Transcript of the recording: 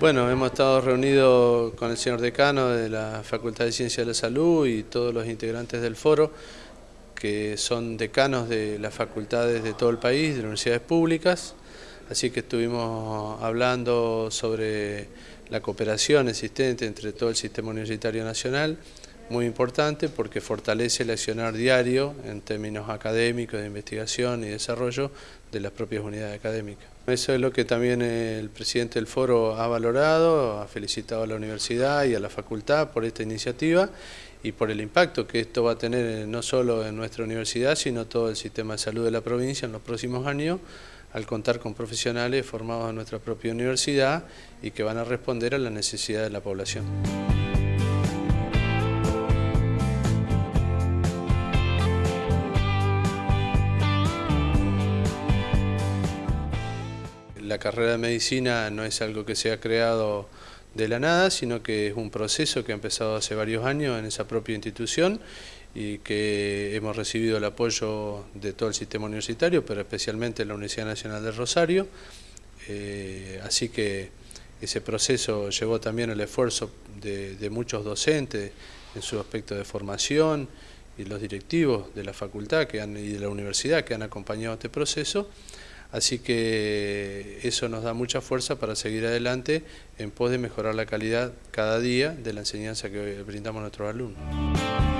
Bueno, hemos estado reunidos con el señor decano de la Facultad de Ciencias de la Salud y todos los integrantes del foro, que son decanos de las facultades de todo el país, de universidades públicas, así que estuvimos hablando sobre la cooperación existente entre todo el sistema universitario nacional, muy importante porque fortalece el accionar diario en términos académicos, de investigación y desarrollo de las propias unidades académicas. Eso es lo que también el presidente del foro ha valorado, ha felicitado a la universidad y a la facultad por esta iniciativa y por el impacto que esto va a tener no solo en nuestra universidad, sino todo el sistema de salud de la provincia en los próximos años, al contar con profesionales formados en nuestra propia universidad y que van a responder a la necesidad de la población. La carrera de medicina no es algo que se ha creado de la nada, sino que es un proceso que ha empezado hace varios años en esa propia institución y que hemos recibido el apoyo de todo el sistema universitario, pero especialmente la Universidad Nacional de Rosario. Eh, así que ese proceso llevó también el esfuerzo de, muchos docentes en su aspecto de formación y los directivos de la facultad que han, y de la universidad que han acompañado este proceso. Así que eso nos da mucha fuerza para seguir adelante en pos de mejorar la calidad cada día de la enseñanza que brindamos a nuestros alumnos.